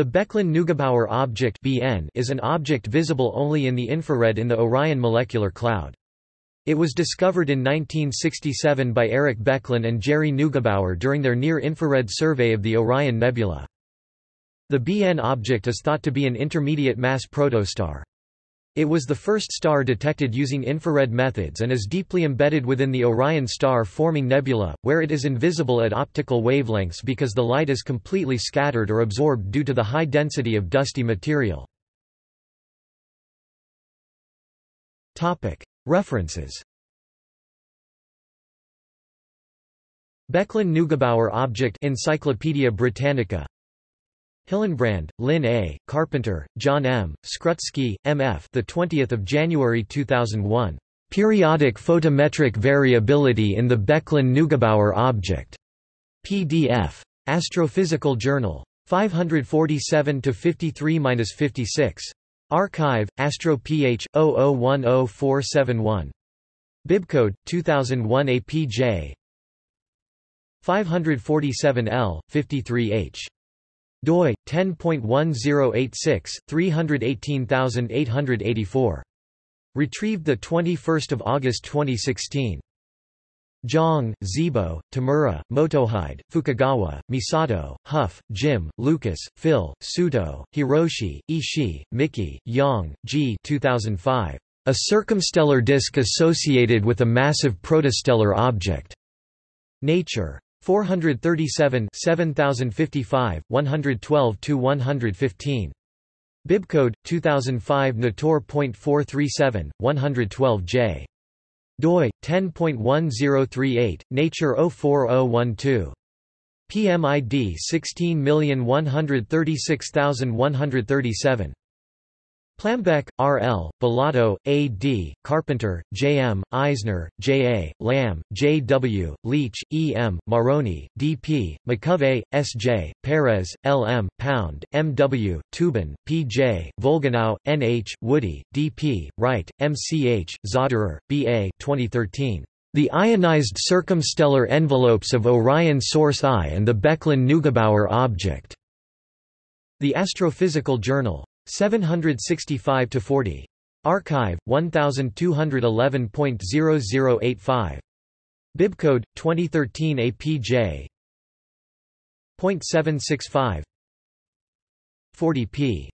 The Becklin-Neugebauer object (BN) is an object visible only in the infrared in the Orion molecular cloud. It was discovered in 1967 by Eric Becklin and Jerry Neugebauer during their near-infrared survey of the Orion Nebula. The BN object is thought to be an intermediate mass protostar. It was the first star detected using infrared methods and is deeply embedded within the Orion star-forming nebula, where it is invisible at optical wavelengths because the light is completely scattered or absorbed due to the high density of dusty material. References. Becklin-Neugebauer object Encyclopædia Britannica Hillenbrand, Lynn A., Carpenter, John M., Skrutskie, M. F. The 20th of January 2001. Periodic photometric variability in the Becklin-Neugebauer object. PDF. Astrophysical Journal. 547 to 53-56. Archive, AstroPH 0010471. Bibcode 2001 APJ 547L 53H doi 10.1086 318884 retrieved the 21st of August 2016 Jiang, Zhibo, Tamura, Motohide, Fukagawa, Misato, Hough, Jim, Lucas, Phil, Suto, Hiroshi, Ishii, Miki, Yang, G 2005. A circumstellar disk associated with a massive protostellar object. Nature. 437 7055, 112–115. Bibcode, 2005 Natur.437, 112J. doi, 10.1038, Nature 04012. PMID 16136137. Plambeck, R. L., Bolatto, A. D., Carpenter, J. M., Eisner, J. A., Lamb, J. W., Leitch, E. M., Marrone, D. P., Muchovej, S. J., Perez, L. M., Pound, M. W., Teuben, P. J., Volgenau, N. H., Woody, D. P., Wright, M. C. H., Zauderer, B. A. 2013. The ionized circumstellar envelopes of Orion Source I and the Becklin-Neugebauer object. The Astrophysical Journal. 765 to 40. Archive 1211.0085. Bibcode 2013 APJ. .765 40p.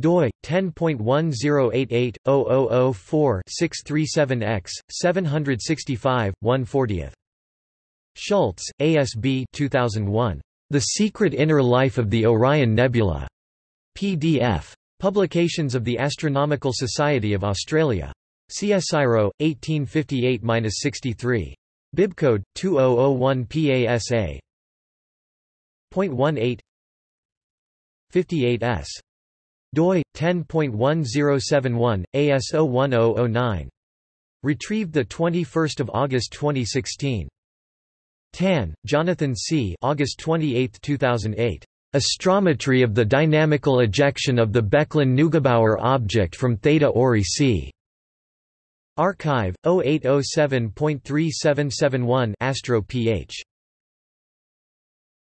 doi 10.1088/0004-637x 765 140th. Schultz, ASB 2001. The Secret Inner Life of the Orion Nebula. PDF. Publications of the Astronomical Society of Australia. CSIRO, 1858-63. Bibcode, 2001 PASA. .18 58s. doi, 10.1071, ASO 1009. Retrieved 21 August 2016. Tan, Jonathan C. August 28, 2008. Astrometry of the dynamical ejection of the Becklin-Neugebauer object from Theta Ori c. Archive 0807.3771 Astro Ph